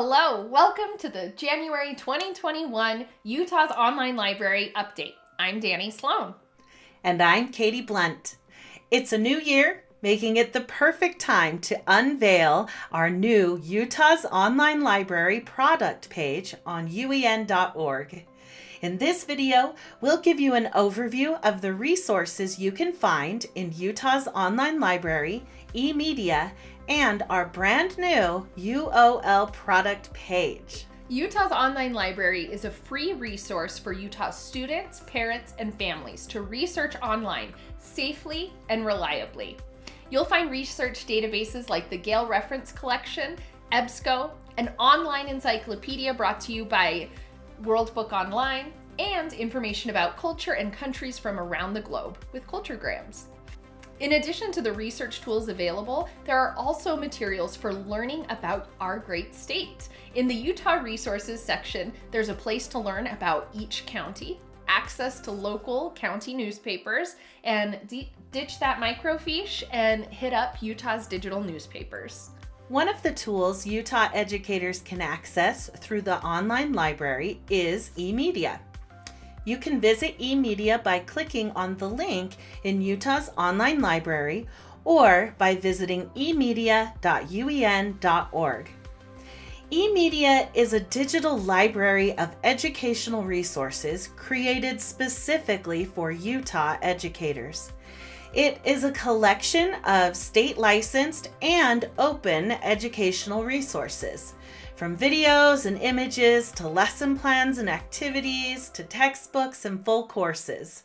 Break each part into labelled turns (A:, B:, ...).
A: Hello, welcome to the January 2021 Utah's Online Library Update. I'm Danny Sloan.
B: And I'm Katie Blunt. It's a new year, making it the perfect time to unveil our new Utah's Online Library product page on uen.org. In this video, we'll give you an overview of the resources you can find in Utah's online library, eMedia, and our brand new UOL product page.
A: Utah's Online Library is a free resource for Utah students, parents, and families to research online safely and reliably. You'll find research databases like the Gale Reference Collection, EBSCO, an online encyclopedia brought to you by World Book Online, and information about culture and countries from around the globe with Culturegrams. In addition to the research tools available, there are also materials for learning about our great state. In the Utah Resources section, there's a place to learn about each county, access to local county newspapers, and ditch that microfiche and hit up Utah's digital newspapers.
B: One of the tools Utah educators can access through the online library is eMedia. You can visit eMedia by clicking on the link in Utah's online library or by visiting emedia.uen.org. eMedia is a digital library of educational resources created specifically for Utah educators. It is a collection of state licensed and open educational resources. From videos and images to lesson plans and activities to textbooks and full courses.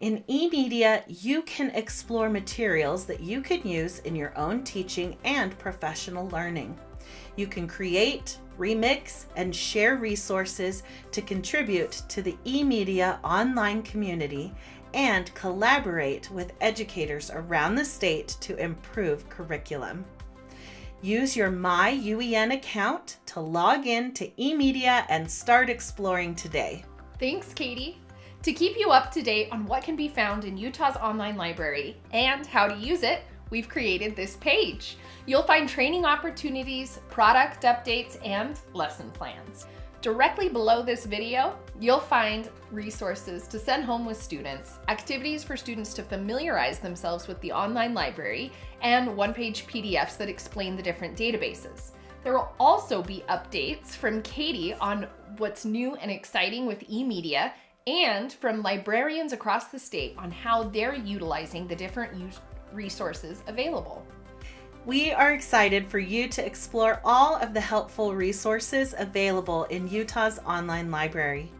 B: In eMedia, you can explore materials that you can use in your own teaching and professional learning. You can create, remix, and share resources to contribute to the eMedia online community and collaborate with educators around the state to improve curriculum. Use your My UEN account to log in to eMedia and start exploring today.
A: Thanks, Katie. To keep you up to date on what can be found in Utah's online library and how to use it, we've created this page. You'll find training opportunities, product updates, and lesson plans. Directly below this video, you'll find resources to send home with students, activities for students to familiarize themselves with the online library, and one-page PDFs that explain the different databases. There will also be updates from Katie on what's new and exciting with eMedia and from librarians across the state on how they're utilizing the different resources available.
B: We are excited for you to explore all of the helpful resources available in Utah's online library.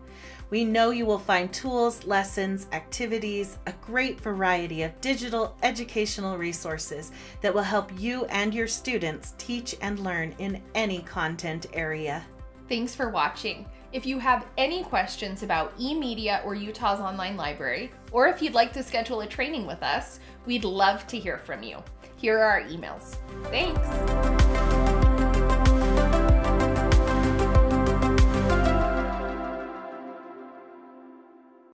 B: We know you will find tools, lessons, activities, a great variety of digital educational resources that will help you and your students teach and learn in any content area.
A: Thanks for watching. If you have any questions about eMedia or Utah's online library, or if you'd like to schedule a training with us, we'd love to hear from you. Here are our emails. Thanks.